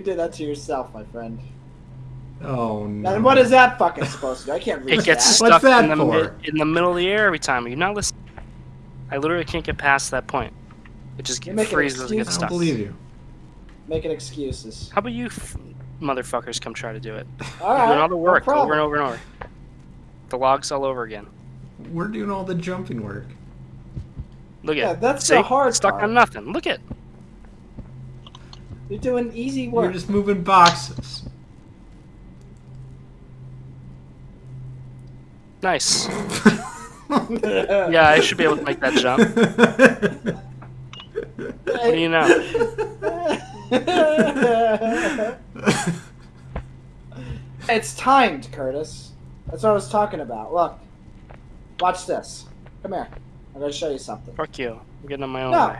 Well, you did that to yourself, my friend. Oh no. And what is that fucking supposed to do? I can't read It gets that. stuck What's that in the for? in the middle of the air every time. Are you not listening? I literally can't get past that point. It just You're get, making freezes and excuses. gets I don't stuck. believe you. Making excuses. How about you, f- motherfuckers, come try to do it? All doing all the work no over and over and over. The logs all over again. We're doing all the jumping work. Look at Yeah, it. that's See? the hard Stuck part. on nothing. Look at. You're doing easy work. We're just moving boxes. Nice. Yeah, I should be able to make that jump. What do you know? it's timed, Curtis. That's what I was talking about. Look. Watch this. Come here. I'm gonna show you something. Fuck you. I'm getting on my own No. way.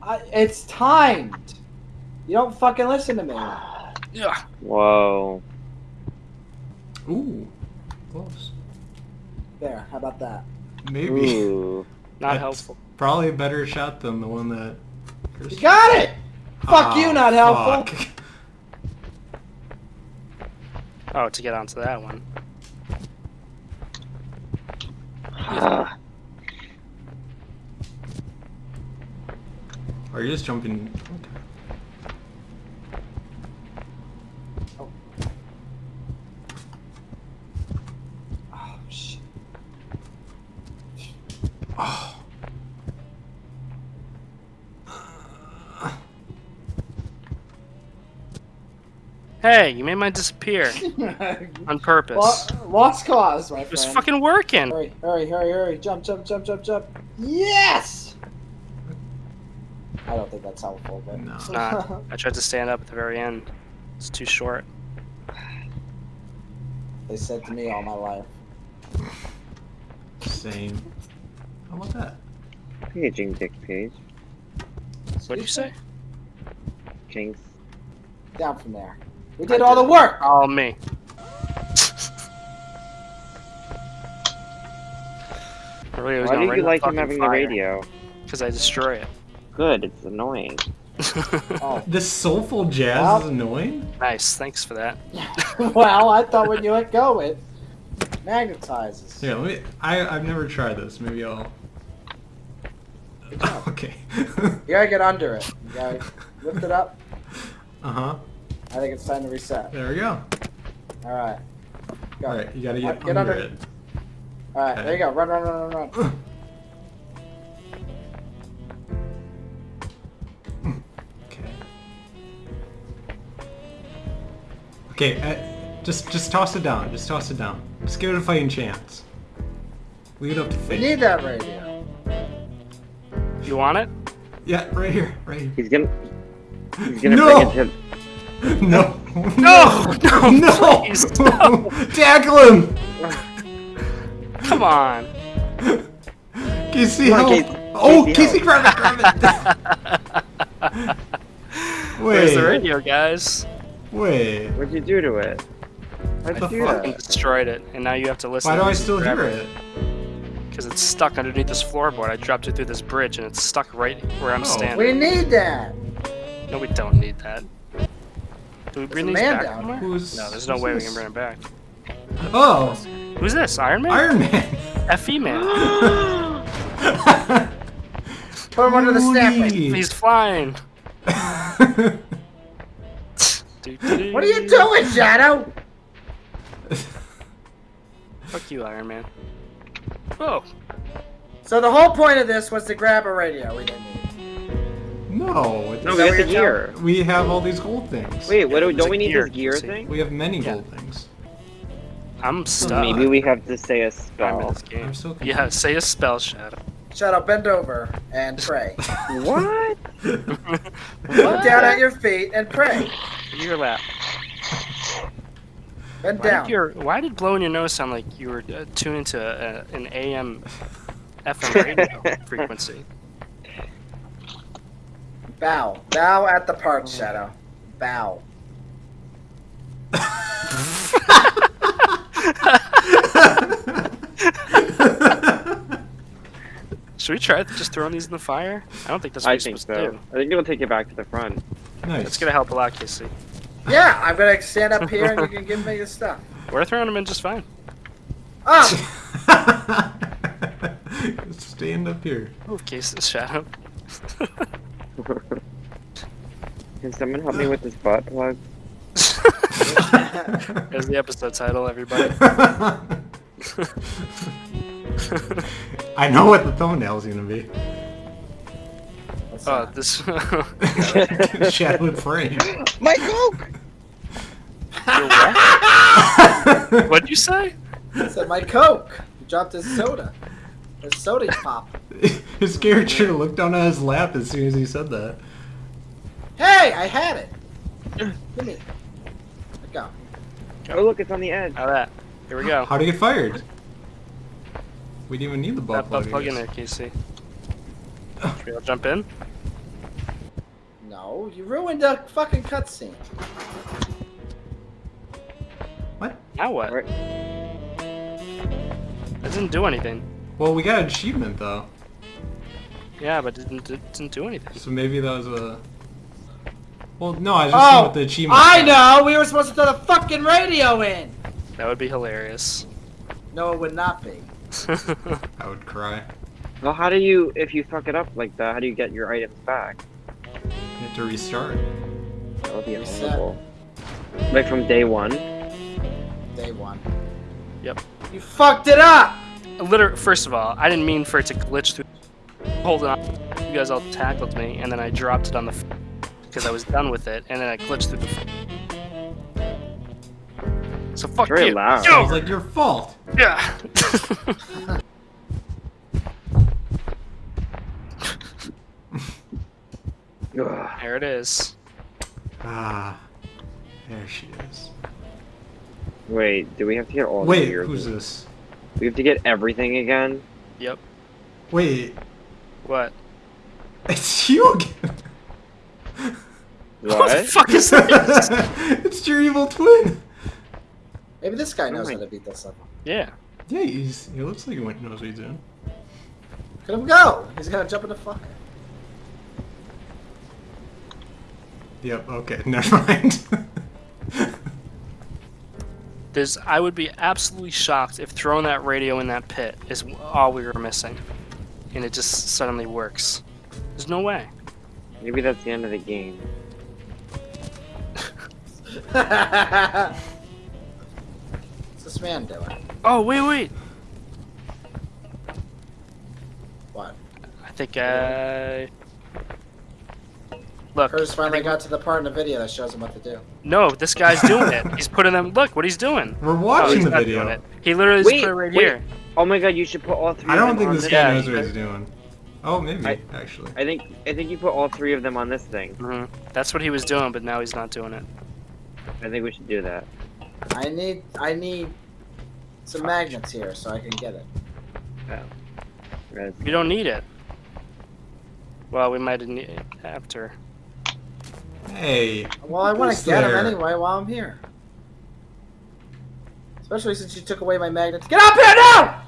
I, it's timed. You don't fucking listen to me. Yeah. Whoa. Ooh, close. There. How about that? Maybe. Ooh. Not That's helpful. Probably a better shot than the one that. You got it. Fuck you, Ah, not helpful. fuck. Oh, to get onto that one. Are you just jumping? Oh shit. Oh. Hey, you made mine disappear on purpose. Lo- Lost cause, my It was fucking working. Hurry, hurry, hurry, hurry. Jump, jump, jump, jump, jump. Yes! I don't think that's helpful, but. No. It's not. I tried to stand up at the very end. It's too short. they said to me all my life. Same. Oh, How about that? paging dick page. What'd you say? Jinx. Down from there. We did all the work! All me. Really, Why do you like him having the radio? Because I destroy it. Good, it's annoying. Oh. This soulful jazz Well- is annoying. nice, thanks for that. well, I thought when you let go, it magnetizes. Here, let me. I I've never tried this. Maybe I'll. okay. You gotta get under it. You gotta lift it up. uh huh. I think it's time to reset. There we go. Alright. Go. All right, you gotta get, Get under, under- it. Alright, there you go. Run, run, run, run, run. Okay. Okay. Uh, just just toss it down. Just toss it down. Just give it a fighting chance. Leave it up to We need that radio. You want it? Yeah, right here, right here. He's gonna. He's gonna No! bring it to. No. No! No! No! please, no. Tackle him! Come on! Casey, Come on, help! Casey. Oh, Casey, Casey, help. grab it, grab it! Where's the Wait, radio, guys? wait. What'd you do to it? How'd What you do fuck? I that? destroyed it, and now you have to listen. Why do I still hear it? Because it's stuck underneath this floorboard. I dropped it through this bridge, and it's stuck right where I'm Oh. standing. We need that. No, we don't need that. Do we bring these man back down somewhere? Who's- No, there's no who's way we can bring it back. Oh, Who's this? Iron Man? Iron Man. FE Man. Put him under the snapping. Tony. He's flying. What are you doing, Shadow? Fuck you, Iron Man. Oh, So the whole point of this was to grab a radio we didn't need. No, it's, No, we that got the what you're gear. we have all these gold things. Wait, what do, There's don't we need gear, this gear see? thing? we have many Yeah. gold things. I'm stuck. Maybe we have to say a I'm in spell. this game. I'm so confused. Yeah, say a spell, Shadow. Shadow, bend over and pray. What? Look down at your feet and pray. Your lap. Bend Why down. did, your, why did blowing your nose sound like you were uh, tuned into a, an AM, FM radio frequency? Bow. Bow at the part, oh. Shadow. Bow. Should we try just throwing these in the fire? I don't think that's what I you're think supposed to so. I think it'll take you back to the front. Nice. That's gonna help a lot, Casey. Yeah, I'm gonna stand up here and you can give me the stuff. We're throwing them in just fine. Oh! Stand up here. Move, Casey, Shadow. Can someone help me with this butt plug? There's the episode title, everybody. I know what the thumbnail's gonna be. Oh, that? this. Shadowed frame. My coke! What'd you say? I said my Coke. He dropped his soda. His soda pop. His character looked down at his lap as soon as he said that. Hey, I had it. Give me. Let go. Oh look, it's on the edge. How that? Here we go. How to get fired? We didn't even need the butt That plug. plug in there, Casey. Should we all jump in? No, you ruined the fucking cutscene. What? Now what? Right. That didn't do anything. Well, we got an achievement though, Yeah, but it didn't, it didn't do anything. so maybe that was a. Well, no, I was just Oh, seeing what the achievement. I was. know. We were supposed to throw the fucking radio in. That would be hilarious. No, it would not be. I would cry. Well, how do you, if you fuck it up like that, how do you get your items back? You have to restart. That would be Reset. horrible. Like from day one. Day one. Yep. You fucked it up. Literally, first of all, I didn't mean for it to glitch through. Hold on. You guys all tackled me, and then I dropped it on the. Because I was done with it, and then I glitched through the. So fuck Very you. loud. It Yo! was like your fault. Yeah. There it is. Ah, there she is. Wait, do we have to get all Wait, the gear? who's this? We have to get everything again? Yep. Wait, What? it's you again. What the fuck is this? it's your evil twin. Maybe this guy knows Oh how to beat this level. yeah. Yeah, he's he looks like he knows what he's doing. Let him go. He's gonna jump in the fuck. Yep. Okay. Never mind. There's, I would be absolutely shocked if throwing that radio in that pit is all we were missing, and it just suddenly works. There's no way. Maybe that's the end of the game. What's this man doing? Oh wait, wait. What? I think uh, I. Look. Curtis I finally think- got to the part in the video that shows him what to do. No, this guy's doing it. He's putting them. Look what he's doing. We're Oh, watching he's the video. He literally just Wait, put it right wait. here. Oh my god, you should put all three I of don't think this this guy Yeah, knows what he's doing. Oh, maybe I- actually. I think I think you put all three of them on this thing. hmm That's what he was doing, but now he's not doing it. I think we should do that. I need I need some magnets here so I can get it. Guys, You don't need it. Well, we might need it after. Hey. Well, I want to get him anyway while I'm here. Especially since you took away my magnets. Get up here now!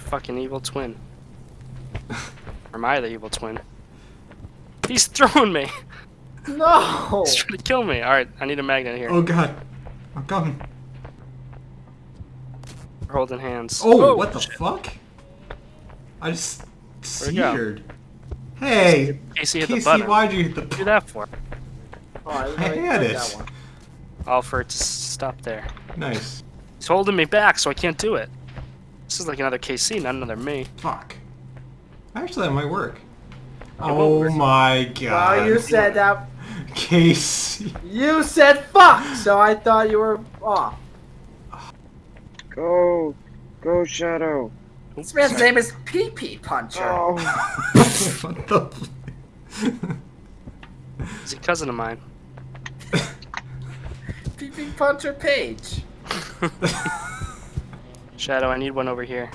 Fucking evil twin. or am I the evil twin? He's throwing me. no! He's trying to kill me. All right, I need a magnet here. oh God. I'm coming. We're holding hands. Oh, oh what the shit. fuck? I just Where'd it go? seared. Hey, Casey hit the Casey, why'd you hit the? What do that for? Oh, I, I had did it. That. All for it to stop there. Nice. He's holding me back, so I can't do it. This is like another Casey, not another me. Fuck. Actually, that might work. It Oh work. my God. Well, you said that. Casey. You said fuck, so I thought you were off. go, go, Shadow. This man's name is Pee Pee Puncher. Oh, what the? He's a cousin of mine. Punter Page. Shadow, I need one over here.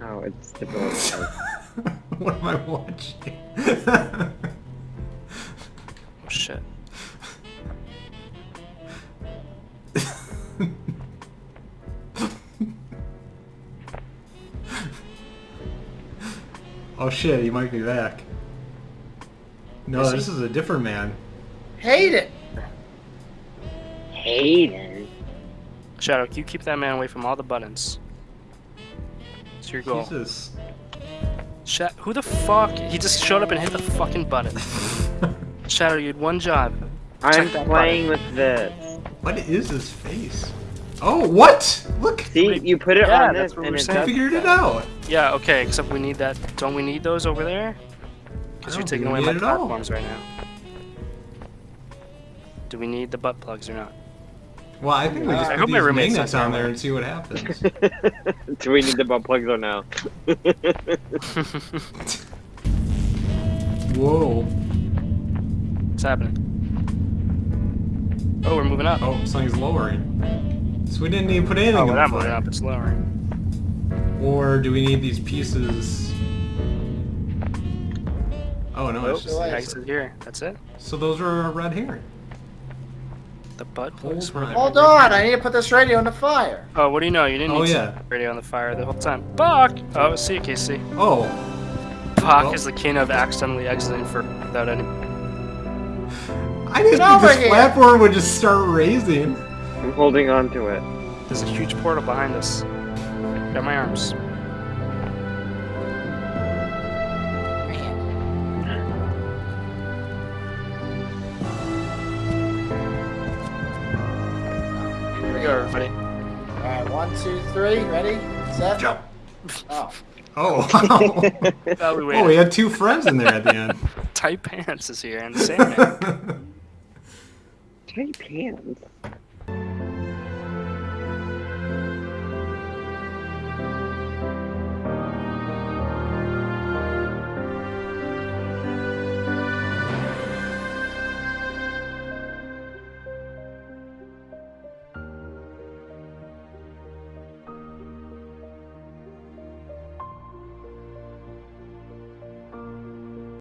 Oh, it's the bullet. what am I watching? oh shit. oh shit, he might be back. No, this is a different man. Hate it it. Hayden. Shadow, you keep that man away from all the buttons. It's your goal. Jesus. Sha- who the fuck? He just showed up and hit the fucking button. Shadow, you had one job. I'm that playing with this. what is his face? Oh, what? Look! See, you put it Yeah, on that's this and we're it. I figured it out. Yeah, okay, except we need that. Don't we need those over there? Because you're taking away my need it at all. platforms right now. Do we need the butt plugs or not? Well, I think we Uh, just I put hope my these roommate's magnets on there there. and see what happens. Do we need the butt plugs or now? Whoa. What's happening? Oh, we're moving up. Oh, something's lowering. So we didn't even put anything Oh, in we're the not moving fire. up. It's lowering. Or do we need these pieces? Oh no, it's Oops. just Nice. Exit here. That's it. so those are a red herring. The butt plugs. Hold were on. Hold on, I need to put this radio in the fire. Oh, what do you know? You didn't Oh, need yeah. to radio on the fire the whole time. Buck! Oh, see you, Casey. Oh, Buck Well- is the king of accidentally exiting for without any. I didn't Get think this here. platform would just start raising. I'm holding on to it. There's a huge portal behind us. Got my arms. Go, everybody. Alright, one, two, three, ready, set. Jump. Oh. Oh, wow. Oh, we oh, we had two friends in there at the end. Tight pants is here and Sandman. Tight pants.